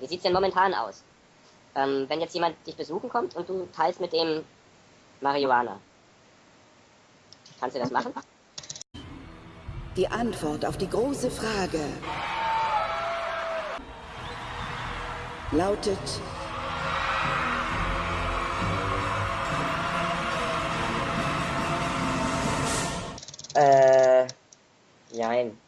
Wie sieht es denn momentan aus? Ähm, wenn jetzt jemand dich besuchen kommt und du teilst mit dem Marihuana. Kannst du das machen? Die Antwort auf die große Frage lautet Äh, nein.